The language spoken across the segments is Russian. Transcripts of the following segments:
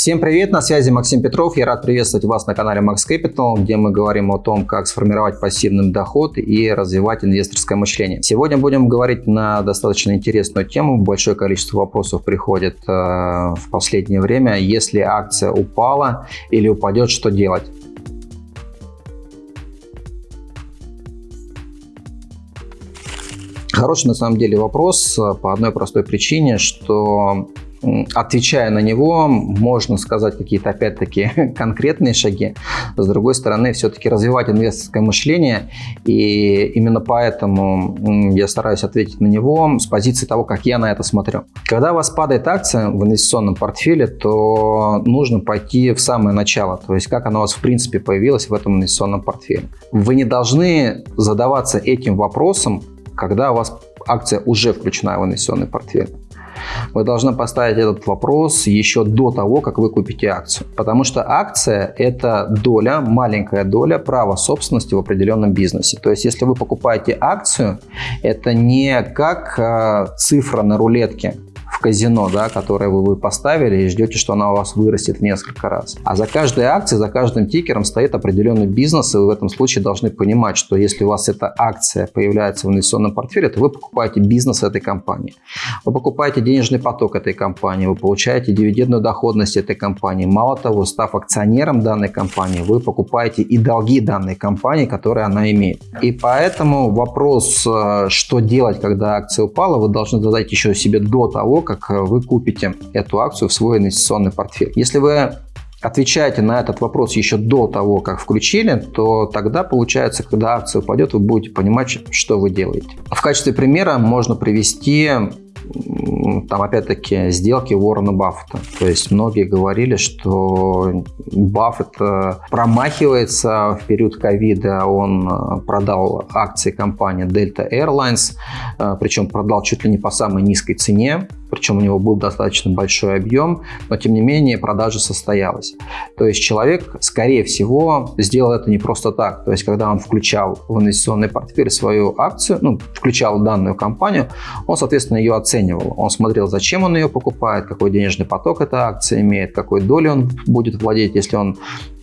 Всем привет, на связи Максим Петров. Я рад приветствовать вас на канале Max Capital, где мы говорим о том, как сформировать пассивный доход и развивать инвесторское мышление. Сегодня будем говорить на достаточно интересную тему. Большое количество вопросов приходит э, в последнее время. Если акция упала или упадет, что делать? Хороший на самом деле вопрос э, по одной простой причине, что отвечая на него, можно сказать какие-то, опять-таки, конкретные шаги. С другой стороны, все-таки развивать инвесторское мышление, и именно поэтому я стараюсь ответить на него с позиции того, как я на это смотрю. Когда у вас падает акция в инвестиционном портфеле, то нужно пойти в самое начало, то есть как она у вас в принципе появилась в этом инвестиционном портфеле. Вы не должны задаваться этим вопросом, когда у вас акция уже включена в инвестиционный портфель. Вы должны поставить этот вопрос еще до того, как вы купите акцию. Потому что акция – это доля, маленькая доля права собственности в определенном бизнесе. То есть, если вы покупаете акцию, это не как э, цифра на рулетке, казино, да, которое вы, поставили и ждете, что она у вас вырастет в несколько раз. А за каждой акцией, за каждым тикером стоит определенный бизнес, и вы в этом случае должны понимать, что если у вас эта акция появляется в инвестиционном портфеле, то вы покупаете бизнес этой компании. Вы покупаете денежный поток этой компании, вы получаете дивидендную доходность этой компании. Мало того, став акционером данной компании, вы покупаете и долги данной компании, которые она имеет. И поэтому вопрос, э, что делать, когда акция упала, вы должны задать еще себе до того, как э, вы купите эту акцию в свой инвестиционный портфель. Если вы отвечаете на этот вопрос еще до того, как включили, то тогда получается, когда акция упадет, вы будете понимать, что вы делаете. В качестве примера можно привести там опять-таки сделки Уоррена Баффета. То есть многие говорили, что Баффет э, промахивается в период ковида. Он э, продал акции компании Delta Airlines, причем продал чуть ли не по самой низкой цене причем у него был достаточно большой объем, но тем не менее продажа состоялась. То есть человек, скорее всего, сделал это не просто так. То есть когда он включал в инвестиционный портфель свою акцию, ну, включал данную компанию, он, соответственно, ее оценивал. Он смотрел, зачем он ее покупает, какой денежный поток эта акция имеет, какой долей он будет владеть, если он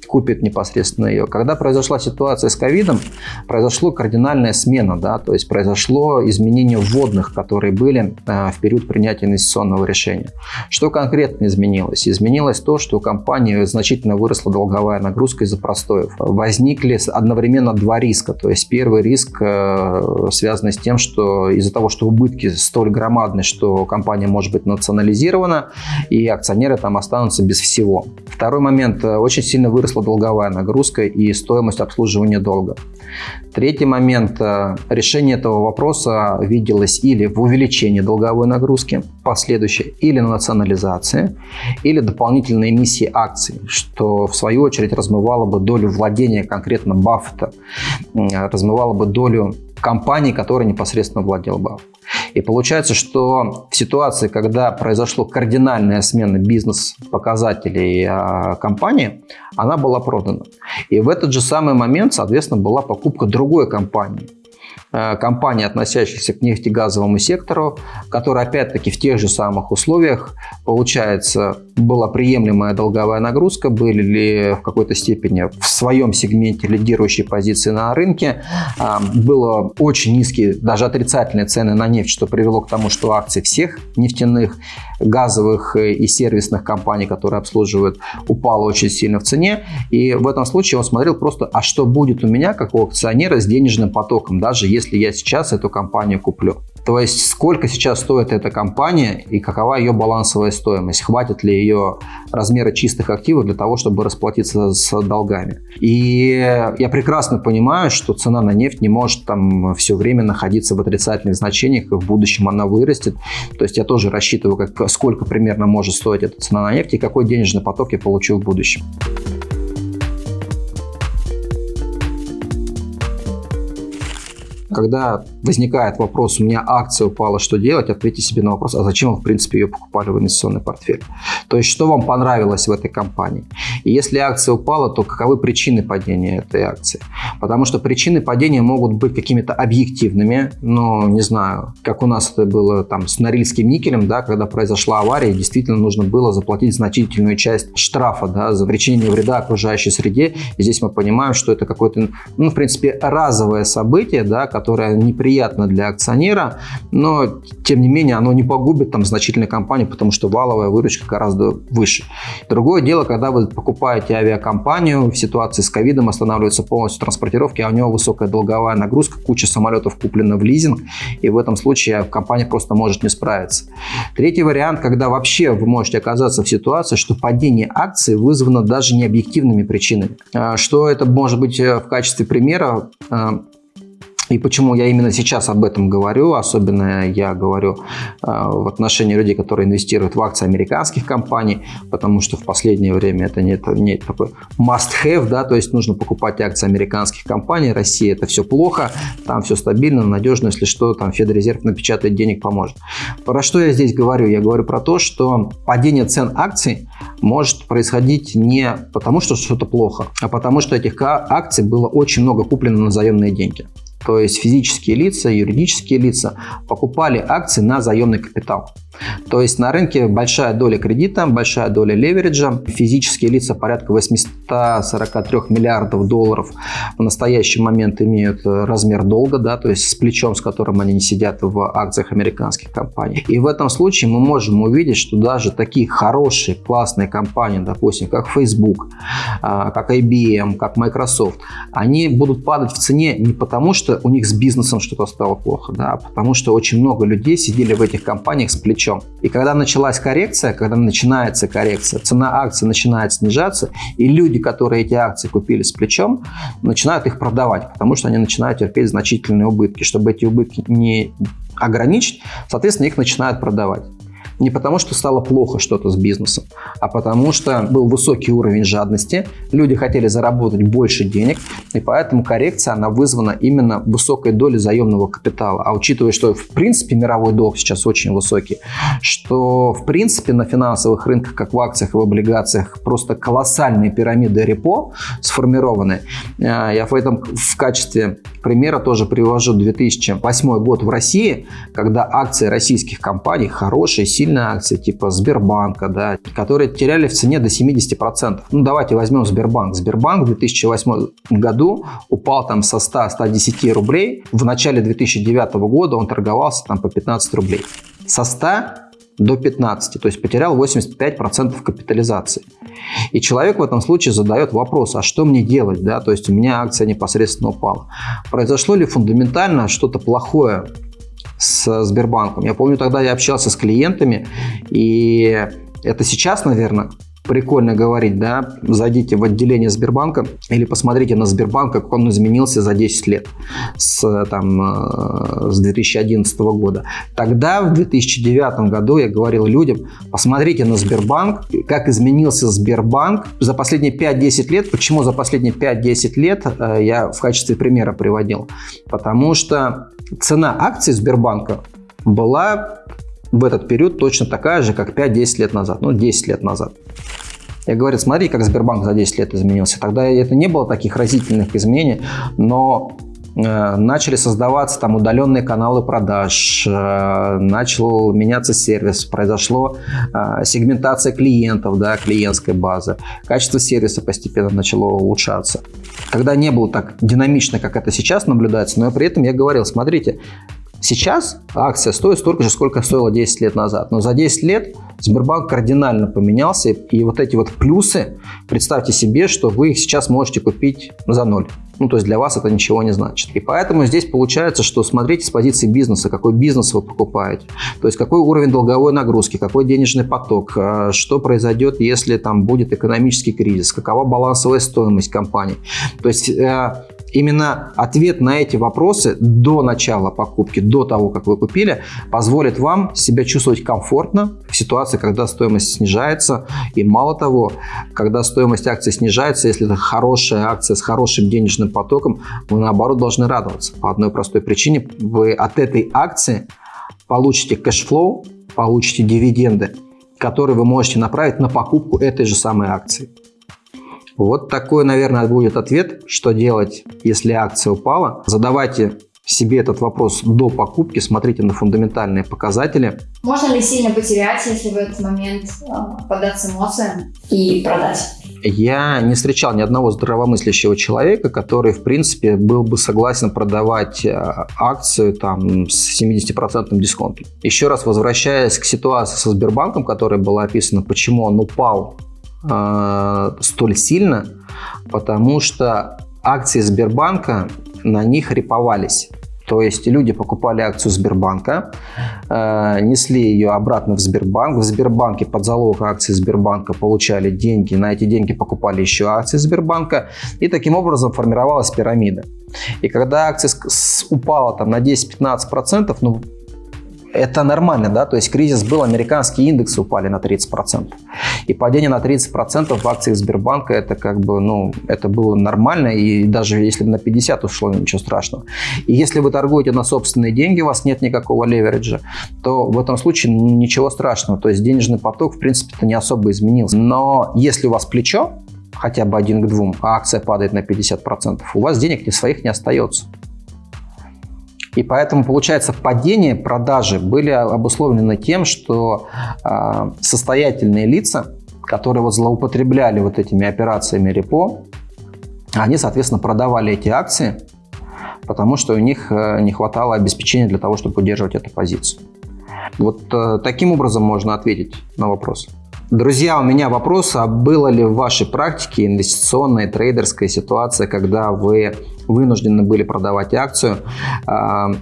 купит непосредственно ее. Когда произошла ситуация с ковидом, произошло кардинальная смена, да, то есть произошло изменение вводных, которые были э, в период принятия инвестиционного решения. Что конкретно изменилось? Изменилось то, что у компании значительно выросла долговая нагрузка из-за простоев. Возникли одновременно два риска. То есть первый риск э, связан с тем, что из-за того, что убытки столь громадны, что компания может быть национализирована, и акционеры там останутся без всего. Второй момент. Э, очень сильно выросла выросла долговая нагрузка и стоимость обслуживания долга. Третий момент. Э, решение этого вопроса виделось или в увеличении долговой нагрузки последующей, или на национализации, или дополнительной эмиссии акций, что в свою очередь размывало бы долю владения конкретно Баффета, размывало бы долю компании, которой непосредственно владел Баффет. И получается, что в ситуации, когда произошло кардинальная смена бизнес-показателей а, компании, она была продана. И в этот же самый момент, соответственно, была покупка другой компании. Э, компаний, относящихся к нефтегазовому сектору, который опять-таки в тех же самых условиях, получается, была приемлемая долговая нагрузка, были ли в какой-то степени в своем сегменте лидирующие позиции на рынке, а, было очень низкие, даже отрицательные цены на нефть, что привело к тому, что акции всех нефтяных, газовых и сервисных компаний, которые обслуживают, упало очень сильно в цене. И в этом случае он смотрел просто, а что будет у меня, как у акционера, с денежным потоком, даже если я сейчас эту компанию куплю. То есть, сколько сейчас стоит эта компания и какова ее балансовая стоимость, хватит ли ее размера чистых активов для того, чтобы расплатиться с долгами. И я прекрасно понимаю, что цена на нефть не может там все время находиться в отрицательных значениях, и в будущем она вырастет. То есть, я тоже рассчитываю, как, сколько примерно может стоить эта цена на нефть и какой денежный поток я получу в будущем. Когда возникает вопрос, у меня акция упала, что делать, ответьте себе на вопрос, а зачем вы, в принципе, ее покупали в инвестиционный портфель? То есть, что вам понравилось в этой компании? И если акция упала, то каковы причины падения этой акции? Потому что причины падения могут быть какими-то объективными, но, не знаю, как у нас это было там с Норильским никелем, да, когда произошла авария, действительно нужно было заплатить значительную часть штрафа да, за причинение вреда окружающей среде. И здесь мы понимаем, что это какое-то, ну, в принципе, разовое событие, да, которое неприятно для акционера, но, тем не менее, оно не погубит там значительную компанию, потому что валовая выручка гораздо выше. Другое дело, когда вы покупаете авиакомпанию, в ситуации с ковидом останавливаются полностью транспортировки, а у него высокая долговая нагрузка, куча самолетов куплена в лизинг, и в этом случае компания просто может не справиться. Третий вариант, когда вообще вы можете оказаться в ситуации, что падение акций вызвано даже не объективными причинами. А что это может быть э, в качестве примера? И почему я именно сейчас об этом говорю, особенно я говорю э, в отношении людей, которые инвестируют в акции американских компаний, потому что в последнее время это не, это не такой must-have, да, то есть нужно покупать акции американских компаний, Россия это все плохо, там все стабильно, надежно, если что, там Федрезерв напечатает денег, поможет. Про что я здесь говорю? Я говорю про то, что падение цен акций может происходить не потому, что что-то плохо, а потому, что этих акций было очень много куплено на заемные деньги то есть физические лица, юридические лица, покупали акции на заемный капитал. То есть на рынке большая доля кредита, большая доля левериджа, физические лица порядка 843 миллиардов долларов в настоящий момент имеют размер долга, да, то есть с плечом, с которым они не сидят в акциях американских компаний. И в этом случае мы можем увидеть, что даже такие хорошие, классные компании, допустим, как Facebook, а, как IBM, как Microsoft, они будут падать в цене не потому, что у них с бизнесом что-то стало плохо, да, потому что очень много людей сидели в этих компаниях с плечом. И когда началась коррекция, когда начинается коррекция, цена акций начинает снижаться, и люди, которые эти акции купили с плечом, начинают их продавать, потому что они начинают терпеть значительные убытки. Чтобы эти убытки не ограничить, соответственно, их начинают продавать. Не потому, что стало плохо что-то с бизнесом, а потому что был высокий уровень жадности, люди хотели заработать больше денег, и поэтому коррекция, она вызвана именно высокой долей заемного капитала. А учитывая, что в принципе мировой долг сейчас очень высокий, что в принципе на финансовых рынках, как в акциях и в облигациях, просто колоссальные пирамиды репо сформированы. Э, я в этом в качестве примера тоже привожу 2008 год в России, когда акции российских компаний, хорошие, сильные акции, типа Сбербанка, да, которые теряли в цене до 70%. Ну, давайте возьмем Сбербанк. Сбербанк в 2008 году упал там со 100-110 рублей. В начале 2009 года он торговался там по 15 рублей. Со 100 до 15, то есть потерял 85% капитализации. И человек в этом случае задает вопрос, а что мне делать, да, то есть у меня акция непосредственно упала. Произошло ли фундаментально что-то плохое с Сбербанком? Я помню, тогда я общался с клиентами, и это сейчас, наверное, прикольно говорить, да, зайдите в отделение Сбербанка или посмотрите на Сбербанк, как он изменился за 10 лет с, там, э, с 2011 года. Тогда, в 2009 году, я говорил людям, посмотрите на Сбербанк, как изменился Сбербанк за последние 5-10 лет. Почему за последние 5-10 лет э, я в качестве примера приводил? Потому что цена акций Сбербанка была в этот период точно такая же, как 5-10 лет назад, ну 10 лет назад. Я говорю, смотри, как Сбербанк за 10 лет изменился. Тогда это не было таких разительных изменений, но начали создаваться там удаленные каналы продаж, э, начал меняться сервис, произошло э, сегментация клиентов, да, клиентской базы, качество сервиса постепенно начало улучшаться. Когда не было так динамично, как это сейчас наблюдается, но при этом я говорил, смотрите, Сейчас акция стоит столько же, сколько стоила 10 лет назад. Но за 10 лет Сбербанк кардинально поменялся. И вот эти вот плюсы, представьте себе, что вы их сейчас можете купить за ноль. Ну, то есть для вас это ничего не значит. И поэтому здесь получается, что смотрите с позиции бизнеса, какой бизнес вы покупаете. То есть какой уровень долговой нагрузки, какой денежный поток, а, что произойдет, если там будет экономический кризис, какова балансовая стоимость компании. То есть э, Именно ответ на эти вопросы до начала покупки, до того, как вы купили, позволит вам себя чувствовать комфортно в ситуации, когда стоимость снижается. И мало того, когда стоимость акции снижается, если это хорошая акция с хорошим денежным потоком, вы наоборот должны радоваться. По одной простой причине, вы от этой акции получите cash flow, получите дивиденды, которые вы можете направить на покупку этой же самой акции. Вот такой, наверное, будет ответ, что делать, если акция упала. Задавайте себе этот вопрос до покупки, смотрите на фундаментальные показатели. Можно ли сильно потерять, если в этот момент э, поддаться эмоциям и продать? Я не встречал ни одного здравомыслящего человека, который, в принципе, был бы согласен продавать э, акцию там, с 70% дисконтом. Еще раз возвращаясь к ситуации со Сбербанком, которая была описана, почему он упал э, столь сильно, потому что акции Сбербанка на них реповались. То есть люди покупали акцию Сбербанка, э, несли ее обратно в Сбербанк. В Сбербанке под залог акции Сбербанка получали деньги, на эти деньги покупали еще акции Сбербанка. И таким образом формировалась пирамида. И когда акция упала там, на 10-15%, ну, это нормально, да, то есть кризис был, американские индексы упали на 30%. И падение на 30% в акциях Сбербанка, это как бы, ну, это было нормально, и даже если бы на 50 ушло, ничего страшного. И если вы торгуете на собственные деньги, у вас нет никакого левериджа, то в этом случае ничего страшного, то есть денежный поток, в принципе-то не особо изменился. Но если у вас плечо, хотя бы один к двум, а акция падает на 50%, у вас денег ни своих не остается. И поэтому, получается, падение продажи были обусловлены тем, что э, состоятельные лица, которые вот злоупотребляли вот этими операциями репо, они, соответственно, продавали эти акции, потому что у них э, не хватало обеспечения для того, чтобы удерживать эту позицию. Вот э, таким образом можно ответить на вопрос. Друзья, у меня вопрос, а было ли в вашей практике инвестиционная трейдерская ситуация, когда вы вынуждены были продавать акцию э,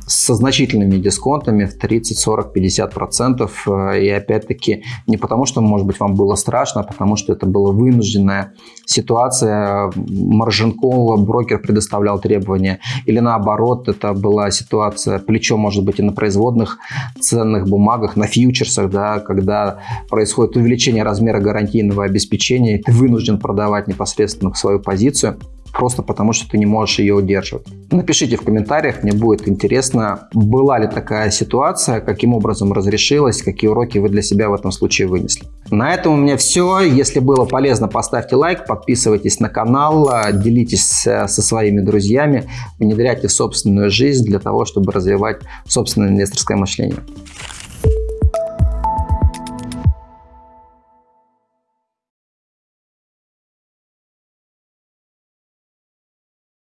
со значительными дисконтами в 30, 40, 50 процентов. Э, и опять-таки не потому, что, может быть, вам было страшно, а потому что это была вынужденная ситуация. Маржинкол, брокер предоставлял требования. Или наоборот, это была ситуация, плечо может быть и на производных ценных бумагах, на фьючерсах, да, когда происходит увеличение размера гарантийного обеспечения, и ты вынужден продавать непосредственно свою позицию просто потому, что ты не можешь ее удерживать. Напишите в комментариях, мне будет интересно, была ли такая ситуация, каким образом разрешилась, какие уроки вы для себя в этом случае вынесли. На этом у меня все. Если было полезно, поставьте лайк, подписывайтесь на канал, делитесь э, со своими друзьями, внедряйте в собственную жизнь для того, чтобы развивать собственное инвесторское мышление.